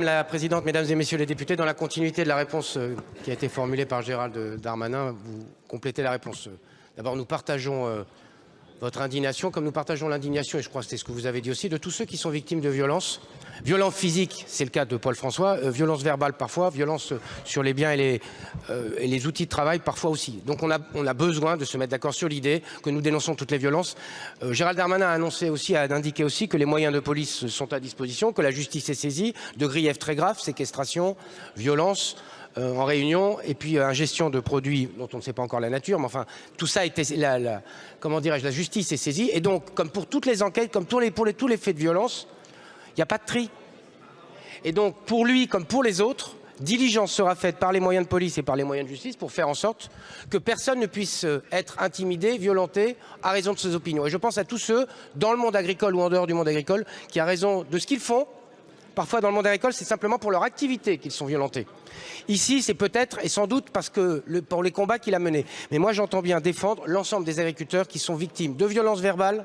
La présidente, mesdames et messieurs les députés, dans la continuité de la réponse euh, qui a été formulée par Gérald Darmanin, vous complétez la réponse. D'abord, nous partageons euh, votre indignation, comme nous partageons l'indignation, et je crois que c'est ce que vous avez dit aussi, de tous ceux qui sont victimes de violences. Violences physiques, c'est le cas de Paul François, euh, violences verbales parfois, violences sur les biens et les, euh, les, outils de travail parfois aussi. Donc on a, on a besoin de se mettre d'accord sur l'idée que nous dénonçons toutes les violences. Euh, Gérald Darmanin a annoncé aussi, indiqué aussi que les moyens de police sont à disposition, que la justice est saisie de griefs très graves, séquestration, violence, euh, en réunion, et puis euh, ingestion de produits dont on ne sait pas encore la nature, mais enfin, tout ça été, la, comment dirais-je, la justice est saisie, et donc, comme pour toutes les enquêtes, comme pour les, tous les faits de violence, il n'y a pas de tri. Et donc, pour lui, comme pour les autres, diligence sera faite par les moyens de police et par les moyens de justice pour faire en sorte que personne ne puisse euh, être intimidé, violenté à raison de ses opinions. Et je pense à tous ceux, dans le monde agricole ou en dehors du monde agricole, qui, à raison de ce qu'ils font, Parfois, dans le monde agricole, c'est simplement pour leur activité qu'ils sont violentés. Ici, c'est peut-être et sans doute parce que pour les combats qu'il a menés. Mais moi, j'entends bien défendre l'ensemble des agriculteurs qui sont victimes de violences verbales,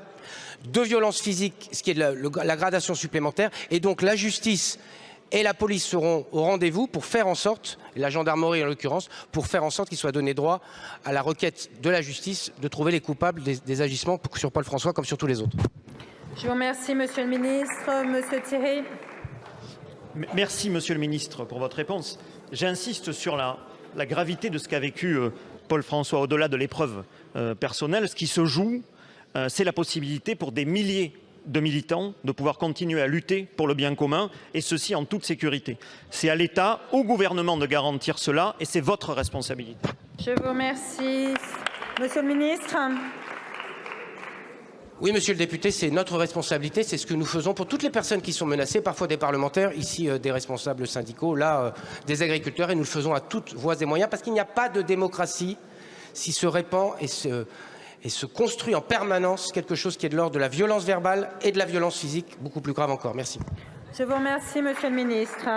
de violences physiques, ce qui est la, la gradation supplémentaire. Et donc, la justice et la police seront au rendez-vous pour faire en sorte, la gendarmerie en l'occurrence, pour faire en sorte qu'il soit donné droit à la requête de la justice de trouver les coupables des, des agissements sur Paul François comme sur tous les autres. Je vous remercie, Monsieur le Ministre. Monsieur Thierry. Merci, Monsieur le Ministre, pour votre réponse. J'insiste sur la, gravité de ce qu'a vécu euh, Paul François, au-delà de l'épreuve euh, personnelle. Ce qui se joue, euh, c'est la possibilité pour des milliers de militants de pouvoir continuer à lutter pour le bien commun, et ceci en toute sécurité. C'est à l'État, au gouvernement de garantir cela, et c'est votre responsabilité. Je vous remercie. Monsieur le Ministre. Oui, monsieur le député, c'est notre responsabilité, c'est ce que nous faisons pour toutes les personnes qui sont menacées, parfois des parlementaires, ici euh, des responsables syndicaux, là euh, des agriculteurs, et nous le faisons à toutes voies et moyens, parce qu'il n'y a pas de démocratie si se répand et se, et se construit en permanence quelque chose qui est de l'ordre de la violence verbale et de la violence physique, beaucoup plus grave encore. Merci. Je vous remercie, monsieur le ministre.